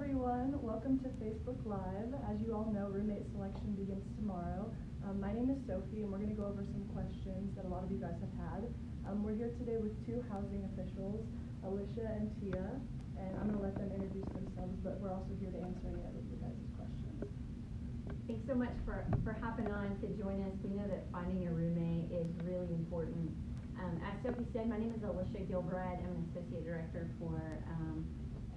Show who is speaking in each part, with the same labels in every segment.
Speaker 1: everyone. Welcome to Facebook Live. As you all know, roommate selection begins tomorrow. Um, my name is Sophie, and we're going to go over some questions that a lot of you guys have had. Um, we're here today with two housing officials, Alicia and Tia, and I'm going to let them introduce themselves, but we're also here to answer any of your guys' questions.
Speaker 2: Thanks so much for, for hopping on to join us. We know that finding a roommate is really important. Um, as Sophie said, my name is Alicia Gilbride. I'm an associate director for um,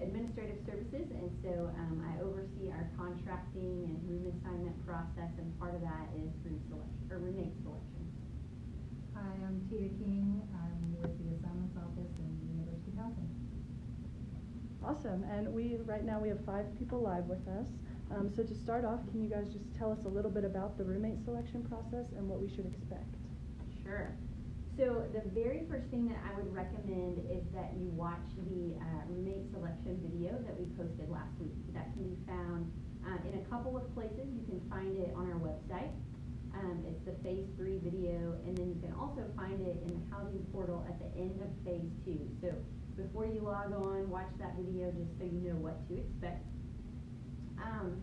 Speaker 2: administrative services, and so um, I oversee our contracting and room assignment process, and part of that is room selection or roommate selection.
Speaker 3: Hi, I'm Tia King. I'm with the Assignments Office in University Housing.
Speaker 1: Awesome, and we, right now, we have five people live with us. Um, so to start off, can you guys just tell us a little bit about the roommate selection process and what we should expect?
Speaker 2: Sure. So the very first thing that I would recommend is that you watch the uh, roommate selection video that we posted last week. That can be found uh, in a couple of places. You can find it on our website. Um, it's the phase three video, and then you can also find it in the housing portal at the end of phase two. So before you log on, watch that video just so you know what to expect. Um,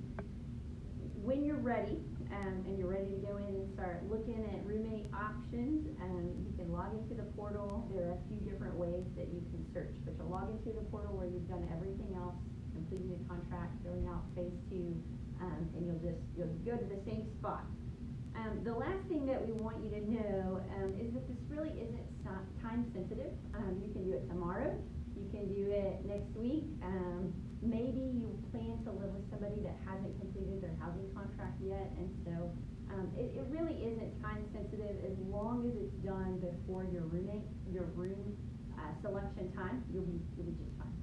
Speaker 2: when you're ready, um, and you're ready to go in and start looking at roommate options, um, you can log into the portal. There are a few different ways that you can search, but you'll log into the portal where you've done everything else, completing the contract, filling out phase two, um, and you'll just you'll go to the same spot. Um, the last thing that we want you to know um, is that this really isn't time sensitive. Um, you can do it tomorrow. You can do it next week. Maybe you plan to live with somebody that hasn't completed their housing contract yet, and so um, it, it really isn't time sensitive as long as it's done before your roommate, your room uh, selection time. You'll be you'll be just fine.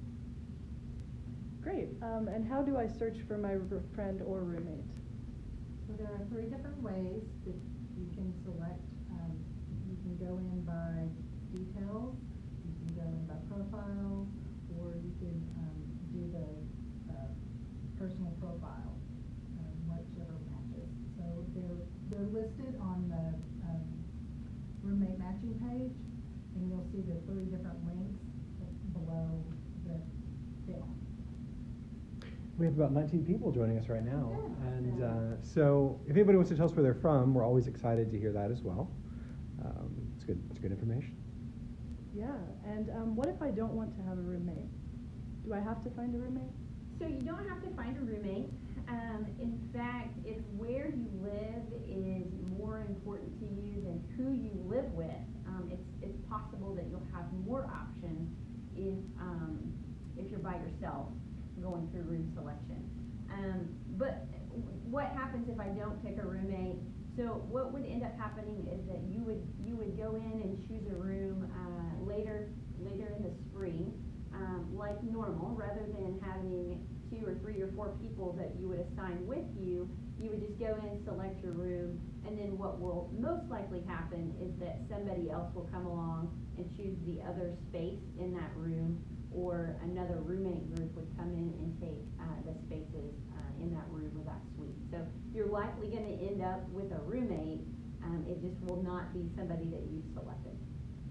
Speaker 1: Great. Um, and how do I search for my friend or roommate?
Speaker 3: So there are three different ways that you can select. Um, you can go in by details, you can go in by profile, or you can um, do the uh, personal profile, um, whichever matches. So they're, they're listed on the um, roommate matching page, and you'll see the three different links below the film.
Speaker 4: We have about 19 people joining us right now.
Speaker 3: Yeah.
Speaker 4: And uh, so if anybody wants to tell us where they're from, we're always excited to hear that as well. Um, it's good, it's good information.
Speaker 1: Yeah, and um, what if I don't want to have a roommate? Do I have to find a roommate?
Speaker 2: So you don't have to find a roommate. Um, in fact, if where you live is more important to you than who you live with, um, it's, it's possible that you'll have more options if, um, if you're by yourself going through room selection. Um, but what happens if I don't pick a roommate? So what would end up happening is that you would you would go in and choose a room uh, later later in the spring, um, like normal, rather than having two or three or four people that you would assign with you. You would just go in, select your room, and then what will most likely happen is that somebody else will come along and choose the other space in that room, or another roommate group would come in and take uh, the spaces uh, in that room or that suite. So you're likely going to end up with a roommate. Um, it just will not be somebody that you've selected.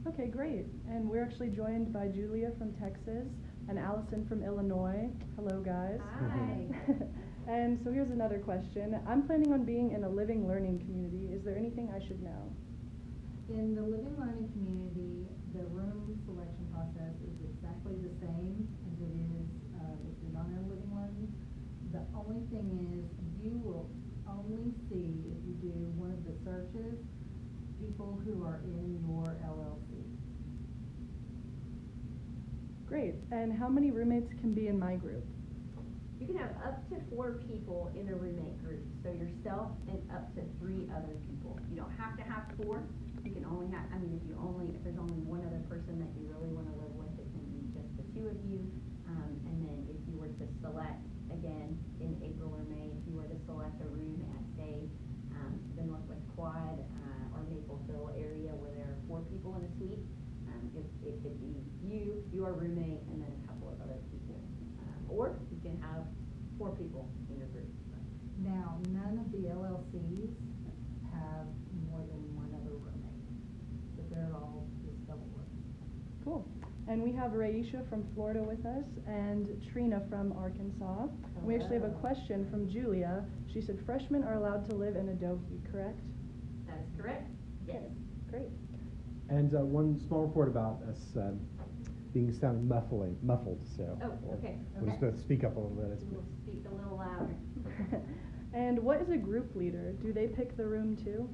Speaker 1: Okay, great. And we're actually joined by Julia from Texas and Allison from Illinois. Hello, guys.
Speaker 2: Hi.
Speaker 1: and so here's another question. I'm planning on being in a living learning community. Is there anything I should know?
Speaker 3: In the living learning community, the room selection process is exactly the same as it is uh, if you're not in living learning. The only thing is you will only see if you do one of the searches people who are in your LLC.
Speaker 1: Great. And how many roommates can be in my group?
Speaker 2: You can have up to four people in a roommate group. So yourself and up to three other people. You don't have to have four. You can only have, I mean, if you only, if there's only one other person that you really want to live with, it can be just the two of you. Um, and then if you were to select, again, in April or May, if you were to select a room at, say, um, the Northwest Quad uh, or Maple Hill area where there are four people in a suite, um, it, it could be you, your roommate, and then a couple of other people. Um, or you can have four people in your group.
Speaker 3: Now, none of the LLCs have more than one other roommate, but they're all just double rooms.
Speaker 1: Cool. And we we have Raisha from Florida with us and Trina from Arkansas. And we actually have a question from Julia. She said freshmen are allowed to live in Adohi, correct?
Speaker 2: That is correct, yes.
Speaker 1: Great.
Speaker 4: And uh, one small report about us um, being sounding muffling, muffled, so.
Speaker 2: Oh,
Speaker 4: we'll-
Speaker 2: okay,
Speaker 4: We'll just
Speaker 2: okay.
Speaker 4: to speak up a little bit. It's
Speaker 2: We'll speak a little louder.
Speaker 1: and what is a group leader? Do they pick the room too?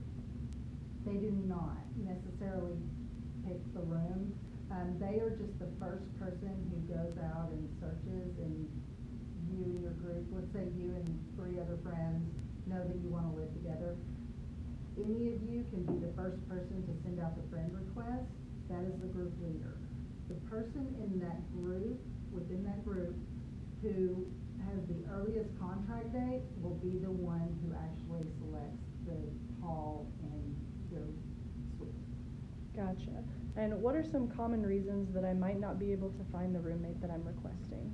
Speaker 3: They do not necessarily pick the room. Um, they are just the first person who goes out and searches and you and your group, let's say you and three other friends know that you wanna live together. Any of you can be the first person to send out the friend request, that is the group leader. The person in that group, within that group, who has the earliest contract date will be the one who actually selects the hall and the suite.
Speaker 1: Gotcha. And what are some common reasons that I might not be able to find the roommate that I'm requesting?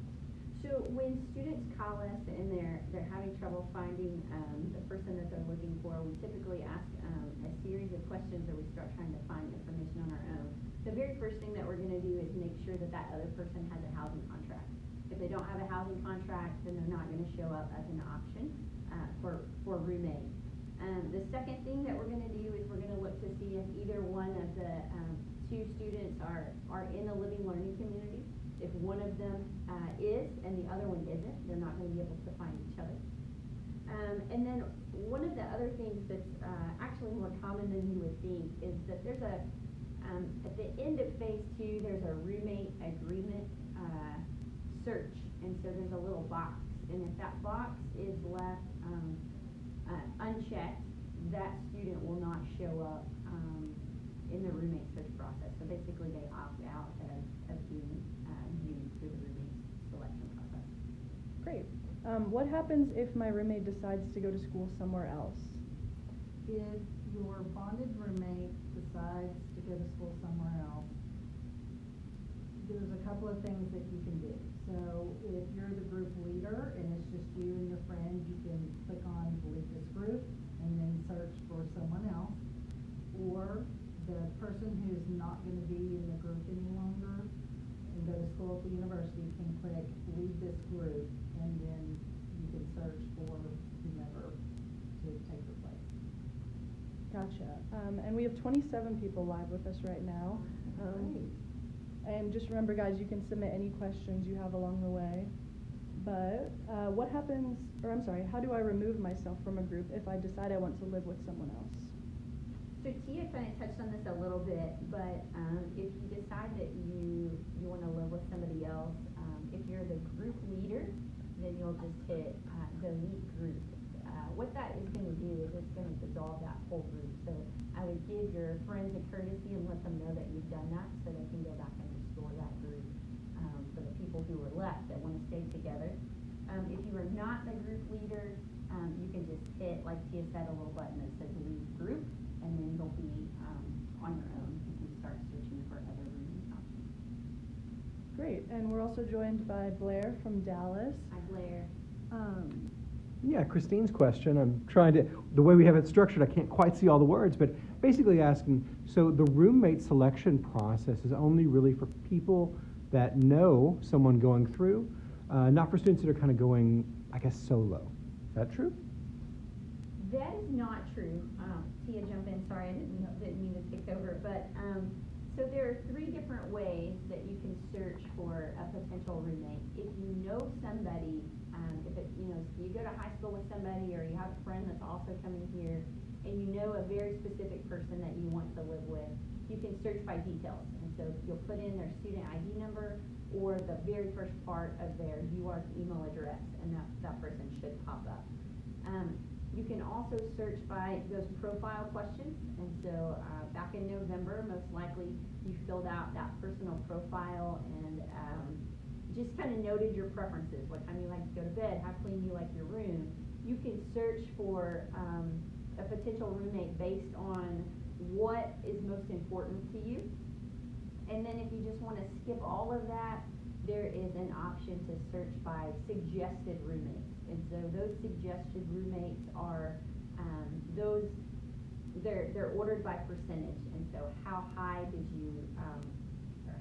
Speaker 2: So when students call us and they're, they're having trouble finding, um, the person that they're looking for, we typically ask, um, a series of questions or we start trying to find information on our own. The very first thing that we're gonna do is make sure that that other person has a housing contract. If they don't have a housing contract, then they're not gonna show up as an option, uh, for, for roommate. Um, the second thing that we're gonna do is we're gonna look to see if either one of the, um, two students are, are in a living learning community. If one of them, uh, is and the other one isn't, they're not gonna be able to find each other. Um, and then one of the other things that's, uh, actually more common than you would think is that there's a, um, at the end of phase two, there's a roommate agreement, uh, search. And so there's a little box, and if that box is left, um, uh, unchecked, that student will not show up, um, in the roommate search process. So basically, they opt out of, of being, uh, used through the roommate selection process.
Speaker 1: Great. Um, what happens if my roommate decides to go to school somewhere else?
Speaker 3: If your bonded roommate decides to go to school somewhere else, there's a couple of things that you can do. So if you're the group leader and it's just you and your friend, you can click on leave this group and then search for someone else. Or the person who's not gonna be in the group any longer and go to school at the university can click leave this group and then you can search for whomever to take your place.
Speaker 1: Gotcha. Um, and we have 27 people live with us right now. Um,
Speaker 3: Great.
Speaker 1: And just remember, guys, you can submit any questions you have along the way. But uh, what happens, or I'm sorry, how do I remove myself from a group if I decide I want to live with someone else?
Speaker 2: So Tia kind of touched on this a little bit, but, um, if you decide that you, you wanna live with somebody else, um, if you're the group leader, then you'll just hit, uh, delete group. Uh, what that is gonna do is it's gonna dissolve that whole group, so I would give your friends a courtesy and let them know that you've done that, so they can go back and that group, um, for the people who are left that wanna stay together. Um, if you are not the group leader, um, you can just hit, like Tia said, a little button that says leave group, and then you'll be, um, on your own, you can start searching for other rooming options.
Speaker 1: Great. And we're also joined by Blair from Dallas.
Speaker 2: Hi Blair.
Speaker 4: Yeah, Christine's question, I'm trying to, the way we have it structured, I can't quite see all the words, but basically asking, so the roommate selection process is only really for people that know someone going through, uh, not for students that are kind of going, I guess, solo. Is that true?
Speaker 2: That is not true. Um, Tia, jump in, sorry, I didn't, didn't mean to take over, but, um, so there are three different ways that you can search for a potential roommate. If you know somebody, um, if it, you know, you go to high school with somebody, or you have a friend that's also coming here, and you know a very specific person that you want to live with, you can search by details. And so you'll put in their student ID number, or the very first part of their UARK email address, and that, that person should pop up. Um, you can also search by those profile questions, and so, uh, back in November, most likely, you filled out that personal profile and, um, just kind of noted your preferences, what time you like to go to bed, how clean you like your room. You can search for, um, a potential roommate based on what is most important to you. And then if you just wanna skip all of that, there is an option to search by suggested roommates. And so those suggested roommates are, um, those, they're, they're ordered by percentage. And so how high did you, um,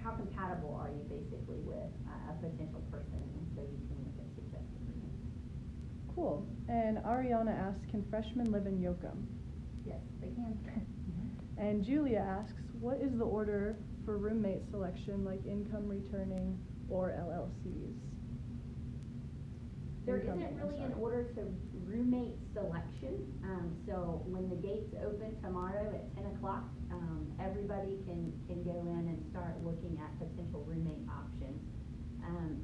Speaker 2: how compatible are you basically with uh, a potential person, and so you can look at.
Speaker 1: Cool. And Ariana asks, can freshmen live in Yocum?
Speaker 3: Yes, they can.
Speaker 1: And Julia asks, what is the order for roommate selection, like income returning or LLCs?
Speaker 2: There isn't really an order to roommate selection, um, so when the gates open tomorrow at ten o'clock, um, everybody can, can go in and start looking at potential roommate options. Um,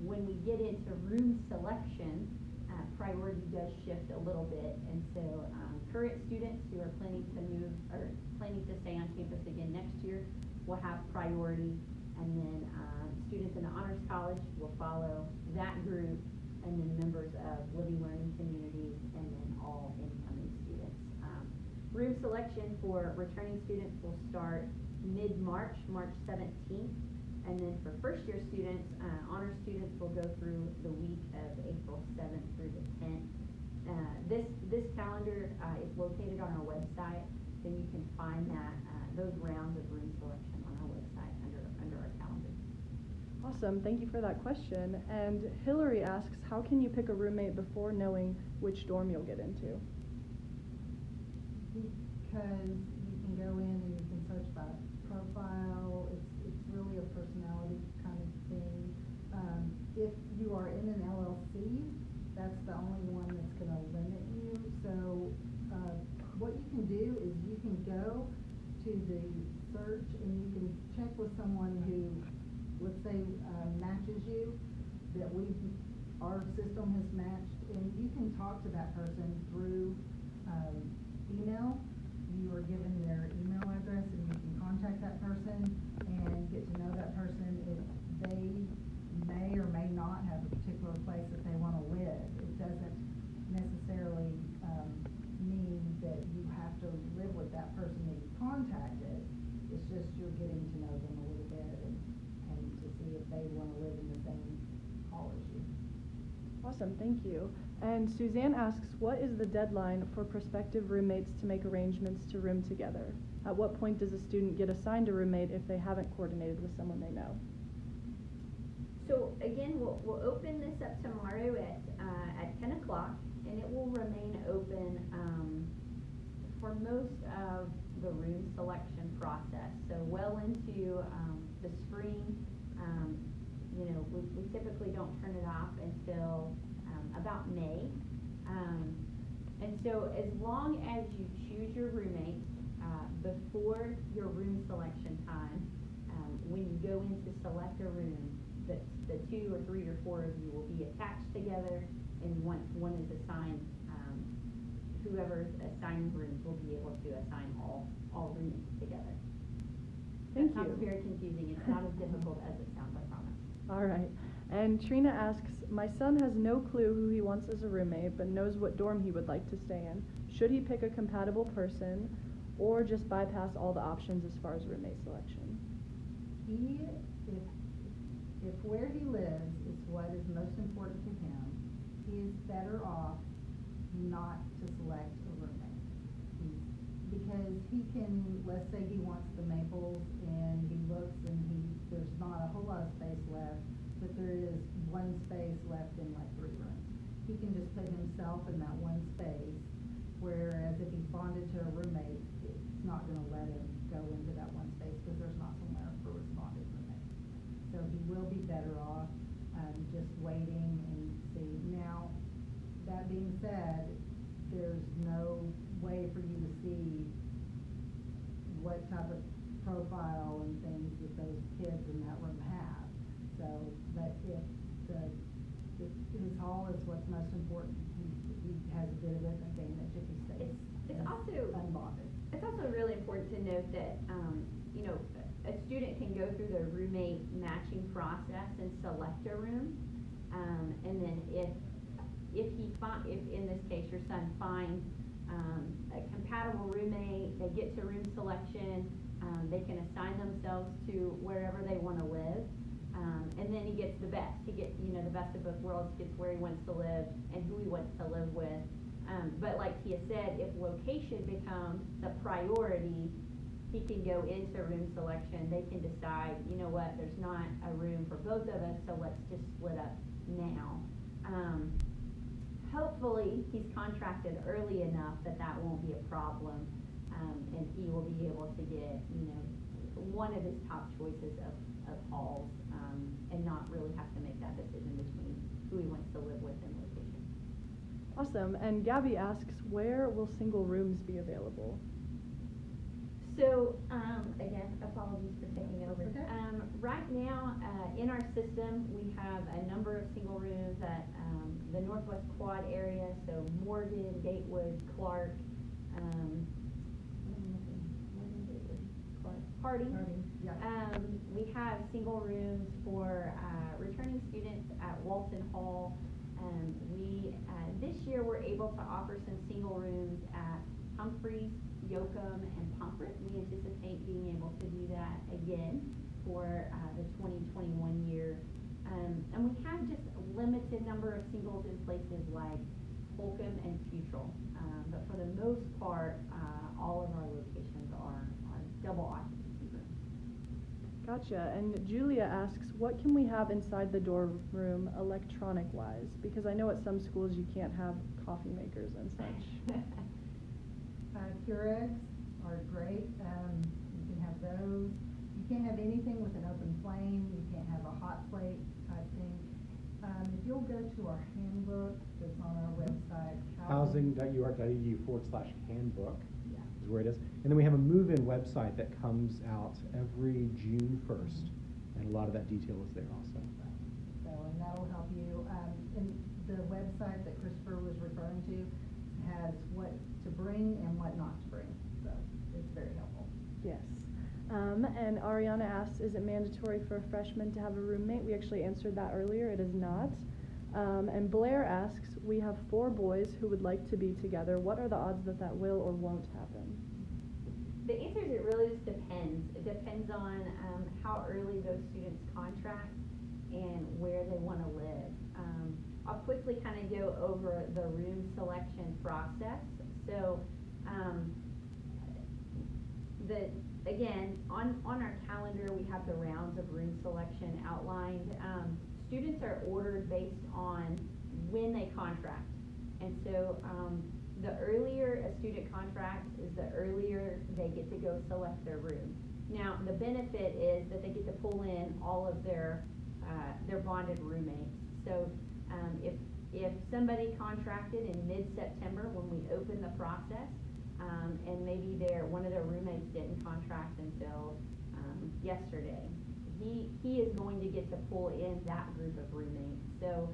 Speaker 2: when we get into room selection, uh, priority does shift a little bit, and so, um, current students who are planning to move, or planning to stay on campus again next year will have priority, and then, um, students in the Honors College will follow that group, and then members of Living Learning Communities, and then all incoming students. Um, Room selection for returning students will start mid-March, March seventeenth, and then for first-year students, uh, honor students will go through the week of April seventh through the tenth. Uh, this, this calendar, uh, is located on our website, so you can find that, uh, those rounds of room selection on our website under, under our calendar.
Speaker 1: Awesome, thank you for that question. And Hillary asks, how can you pick a roommate before knowing which dorm you'll get into?
Speaker 3: Because you can go in and you can search by profile, it's, it's really a personality kind of thing. Um, if you are in an LLC, that's the only one that's gonna limit you, so, uh, what you can do is you can go to the search and you can check with someone who, let's say, uh, matches you, that we, our system has matched, and you can talk to that person through, um, email. You are given their email address and you can contact that person and get to know that person. If they may or may not have a particular place that they wanna live, it doesn't necessarily, um, mean that you have to live with that person that you contacted. It's just you're getting to know them a little bit and, and to see if they wanna live in the same hall as you.
Speaker 1: Awesome, thank you. And Suzanne asks, what is the deadline for prospective roommates to make arrangements to room together? At what point does a student get assigned a roommate if they haven't coordinated with someone they know?
Speaker 2: So again, we'll, we'll open this up tomorrow at, uh, at ten o'clock, and it will remain open, um, for most of the room selection process. So well into, um, the spring, um, you know, we, we typically don't turn it off until, um, about May. Um, and so as long as you choose your roommate, uh, before your room selection time, um, when you go in to select a room, the, the two or three or four of you will be attached together, and once one is assigned, um, whoever's assigning rooms will be able to assign all, all roommates together.
Speaker 1: Thank
Speaker 2: That sounds
Speaker 1: you.
Speaker 2: very confusing, it's not as difficult as it sounds, I promise.
Speaker 1: All right. And Trina asks, my son has no clue who he wants as a roommate, but knows what dorm he would like to stay in. Should he pick a compatible person, or just bypass all the options as far as roommate selection?
Speaker 3: He, if, if where he lives is what is most important to him, he is better off not to select a roommate. He's, because he can, let's say he wants the Maples and he looks and he, there's not a whole lot of space left, but there is one space left in like three rooms. He can just put himself in that one space, whereas if he's bonded to a roommate, it's not gonna let him go into that one space because there's not somewhere for his bonded roommate. So he will be better off, um, just waiting and see. Now, that being said, there's no way for you to see what type of profile and things that those kids in that room have. So, but if the, if his hall is what's most important, he, he has a bit of it and thing that Jiffy stays.
Speaker 2: It's, it's also.
Speaker 3: Unbonded.
Speaker 2: It's also really important to note that, um, you know, a student can go through the roommate matching process and select a room. Um, and then if, if he fi- if in this case your son finds, um, a compatible roommate, they get to room selection, um, they can assign themselves to wherever they wanna live. Um, and then he gets the best, he gets, you know, the best of both worlds, gets where he wants to live and who he wants to live with. Um, but like Tia said, if location becomes the priority, he can go into room selection, they can decide, you know what, there's not a room for both of us, so let's just split up now. Um, hopefully, he's contracted early enough that that won't be a problem, um, and he will be able to get, you know, one of his top choices of, of halls, um, and not really have to make that decision between who he wants to live with and location.
Speaker 1: Awesome. And Gabby asks, where will single rooms be available?
Speaker 2: So, um, again, apologies for taking over.
Speaker 3: Okay.
Speaker 2: Um, right now, uh, in our system, we have a number of single rooms at, um, the Northwest Quad area, so Morgan, Gatewood, Clark, um, what am I missing? Morgan, Gatewood, Harding.
Speaker 3: Harding, yeah.
Speaker 2: Um, we have single rooms for, uh, returning students at Walton Hall. Um, we, uh, this year, we're able to offer some single rooms at Humphreys, Yocum, and Pomfret. We anticipate being able to do that again for, uh, the twenty twenty-one year. Um, and we have just a limited number of singles in places like Holcombe and Futrall. Um, but for the most part, uh, all of our locations are, are double occupancy rooms.
Speaker 1: Gotcha. And Julia asks, what can we have inside the dorm room electronic wise? Because I know at some schools you can't have coffee makers and such.
Speaker 3: Uh, Keurigs are great, um, you can have those. You can't have anything with an open flame, you can't have a hot plate type thing. Um, if you'll go to our handbook that's on our website.
Speaker 4: Housing.uark.edu forward slash handbook
Speaker 3: Yeah.
Speaker 4: Is where it is. And then we have a move-in website that comes out every June first, and a lot of that detail is there also.
Speaker 3: So, and that'll help you, um, and the website that Christopher was referring to has what to bring and what not to bring, so it's very helpful.
Speaker 1: Yes. Um, and Ariana asks, is it mandatory for a freshman to have a roommate? We actually answered that earlier. It is not. Um, and Blair asks, we have four boys who would like to be together. What are the odds that that will or won't happen?
Speaker 2: The answer is it really just depends. It depends on um, how early those students contract and where they want to live. Um, I'll quickly kind of go over the room selection process. So, um, the, again, on, on our calendar, we have the rounds of room selection outlined. Um, students are ordered based on when they contract. And so, um, the earlier a student contracts is the earlier they get to go select their room. Now, the benefit is that they get to pull in all of their, uh, their bonded roommates. So, um, if, if somebody contracted in mid-September when we opened the process, um, and maybe their, one of their roommates didn't contract until, um, yesterday, he, he is going to get to pull in that group of roommates. So,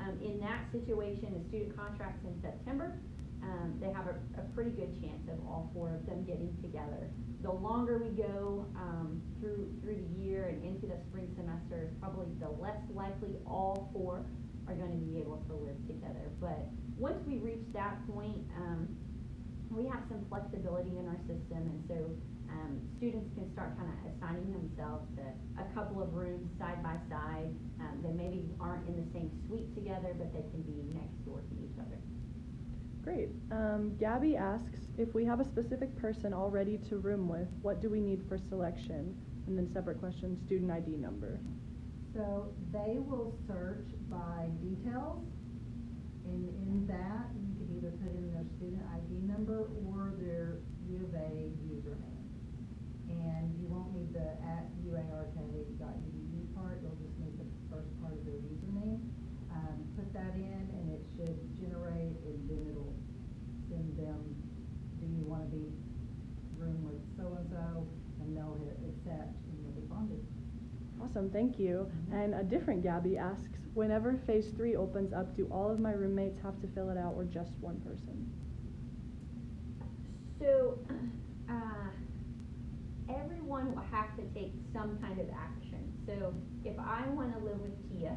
Speaker 2: um, in that situation, the student contracts in September, um, they have a, a pretty good chance of all four of them getting together. The longer we go, um, through, through the year and into the spring semester, is probably the less likely all four are gonna be able to live together. But once we reach that point, um, we have some flexibility in our system, and so, um, students can start kind of assigning themselves to a couple of rooms side by side. Um, they maybe aren't in the same suite together, but they can be next door to each other.
Speaker 1: Great. Um, Gabby asks, if we have a specific person already to room with, what do we need for selection? And then separate question, student ID number.
Speaker 3: So they will search by details, and in that, you can either put in their student ID number or their U of A username. And you won't need the at uark.edu part, you'll just need the first part of their username. Um, put that in, and it should generate, and then it'll send them, do you wanna be room with so-and-so? And they'll hit accept, and you'll be bonded.
Speaker 1: Awesome, thank you.
Speaker 3: Mhm.
Speaker 1: And a different Gabby asks, whenever phase three opens up, do all of my roommates have to fill it out or just one person?
Speaker 2: So, uh, everyone will have to take some kind of action. So, if I wanna live with Tia,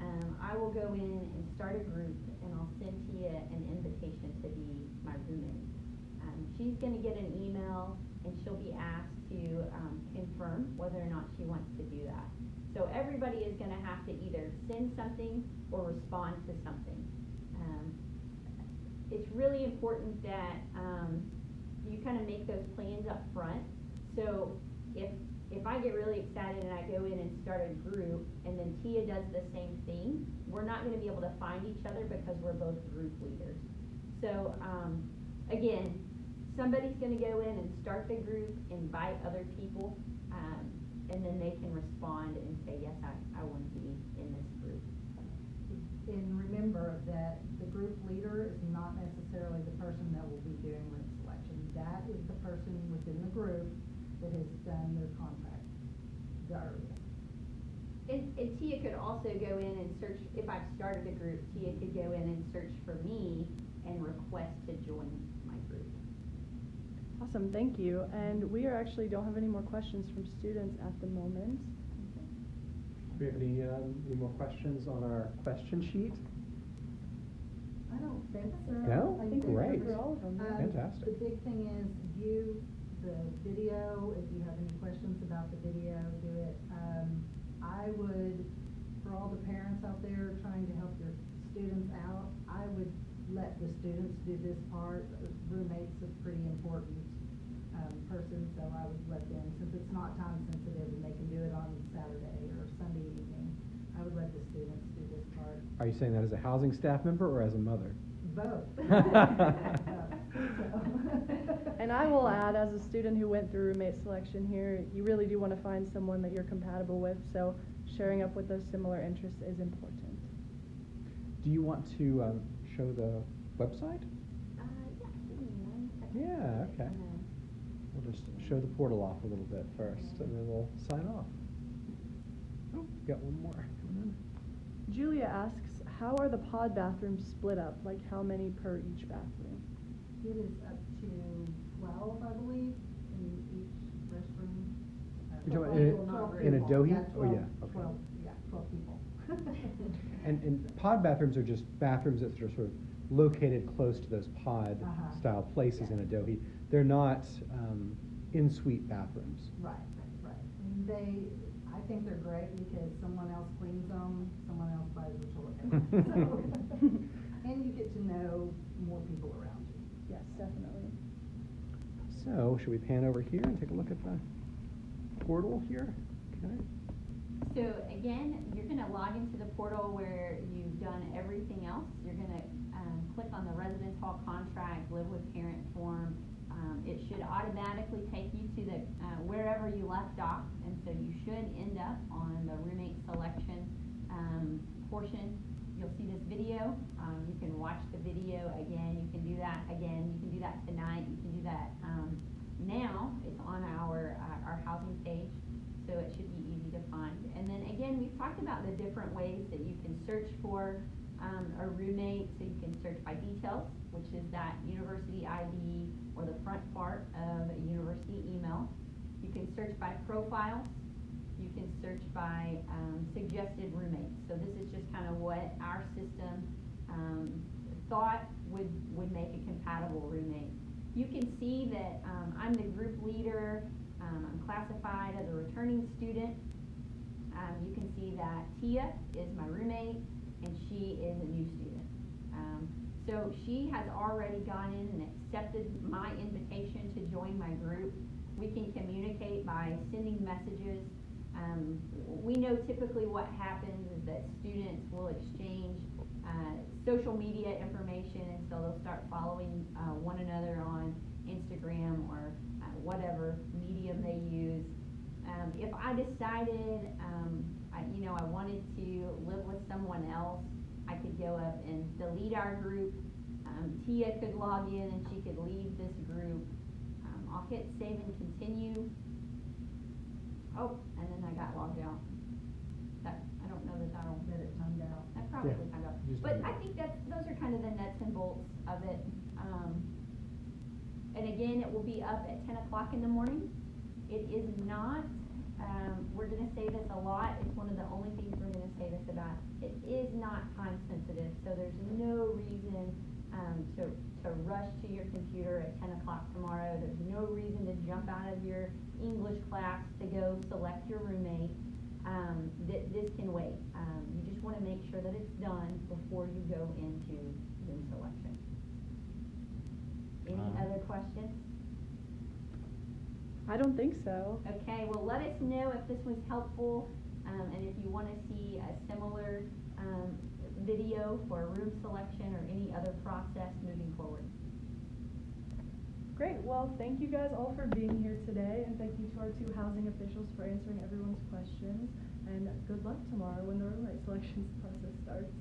Speaker 2: um, I will go in and start a group and I'll send Tia an invitation to be my roommate. Um, she's gonna get an email and she'll be asked to, um, confirm whether or not she wants to do that. So everybody is gonna have to either send something or respond to something. Um, it's really important that, um, you kind of make those plans up front So if, if I get really excited and I go in and start a group, and then Tia does the same thing, we're not gonna be able to find each other because we're both group leaders. So, um, again, somebody's gonna go in and start the group, invite other people, um, and then they can respond and say, yes, I, I wanna be in this group.
Speaker 3: And remember that the group leader is not necessarily the person that will be doing room selection. That is the person within the group that has done their contract the earliest.
Speaker 2: And, and Tia could also go in and search, if I've started a group, Tia could go in and search for me and request to join my group.
Speaker 1: Awesome, thank you. And we are actually don't have any more questions from students at the moment.
Speaker 4: Do we have any, um, any more questions on our question sheet?
Speaker 3: I don't think so.
Speaker 4: No?
Speaker 1: I think we
Speaker 4: Great.
Speaker 1: covered all of them.
Speaker 3: Um,
Speaker 4: Fantastic.
Speaker 3: The big thing is view the video. If you have any questions about the video, do it. Um, I would, for all the parents out there trying to help their students out, I would let the students do this part. Roommate's a pretty important, um, person, so I would let them, since it's not time sensitive and they can do it on Saturday or Sunday evening, I would let the students do this part.
Speaker 4: Are you saying that as a housing staff member or as a mother?
Speaker 3: Both.
Speaker 1: And I will add, as a student who went through roommate selection here, you really do want to find someone that you're compatible with, so sharing up with those similar interests is important.
Speaker 4: Do you want to, um, show the website?
Speaker 2: Uh, yeah, give me one second.
Speaker 4: Yeah, okay. We'll just show the portal off a little bit first, and then we'll sign off. Oh, got one more.
Speaker 1: Julia asks, how are the pod bathrooms split up? Like how many per each bathroom?
Speaker 3: It is up to twelve, I believe, in each restroom. Uh,
Speaker 4: You're talking
Speaker 3: twelve
Speaker 4: in a-
Speaker 3: not
Speaker 4: in a
Speaker 3: people.
Speaker 4: Dohi?
Speaker 3: Yeah,
Speaker 4: Oh, yeah, okay.
Speaker 3: Twelve, yeah, twelve people.
Speaker 4: And, and pod bathrooms are just bathrooms that are sort of located close to those pod
Speaker 3: Uh-huh.
Speaker 4: style places in Adohi. They're not, um, in-suite bathrooms.
Speaker 3: Right, right. And They, I think they're great because someone else cleans them, someone else buys the toilet. So, And you get to know more people around
Speaker 1: definitely.
Speaker 4: So, should we pan over here and take a look at the portal here? Okay.
Speaker 2: So again, you're gonna log into the portal where you've done everything else. You're gonna, um, click on the residence hall contract, live with parent form. Um, it should automatically take you to the, uh, wherever you left off, and so you should end up on the roommate selection, um, portion. You'll see this video, um, you can watch the video. Again, you can do that. Again, you can do that tonight, you can do that, um, now, it's on our, uh, our housing page, so it should be easy to find. And then again, we've talked about the different ways that you can search for, um, a roommate, so you can search by details, which is that university ID or the front part of a university email. You can search by profiles, you can search by, um, suggested roommates. So this is just kind of what our system, um, thought would, would make a compatible roommate. You can see that, um, I'm the group leader, um, I'm classified as a returning student. Um, you can see that Tia is my roommate and she is a new student. Um, so she has already gone in and accepted my invitation to join my group. We can communicate by sending messages. Um, we know typically what happens is that students will exchange, uh, social media information and so they'll start following, uh, one another on Instagram or, uh, whatever medium they use. Um, if I decided, um, I, you know, I wanted to live with someone else, I could go up and delete our group. Um, Tia could log in and she could leave this group. Um, I'll hit save and continue. Oh, and then I got logged out. That, I don't know that that'll,
Speaker 3: That it timed out.
Speaker 2: that probably
Speaker 4: Yeah,
Speaker 2: timed out.
Speaker 4: just
Speaker 2: But
Speaker 4: timed
Speaker 2: I
Speaker 4: out.
Speaker 2: think that, those are kind of the nuts and bolts of it. Um, and again, it will be up at ten o'clock in the morning. It is not, um, we're gonna say this a lot, it's one of the only things we're gonna say this about. It is not time sensitive, so there's no reason, to, to rush to your computer at ten o'clock tomorrow. There's no reason to jump out of your English class to go select your roommate. Um, thi- this can wait. Um, you just wanna make sure that it's done before you go into room selection. Any
Speaker 4: Uh,
Speaker 2: other questions?
Speaker 1: I don't think so.
Speaker 2: Okay, well, let us know if this was helpful, um, and if you wanna see a similar, um, video for room selection or any other process moving forward.
Speaker 1: Great, well, thank you guys all for being here today, and thank you to our two housing officials for answering everyone's questions. And good luck tomorrow when the roommate selections process starts.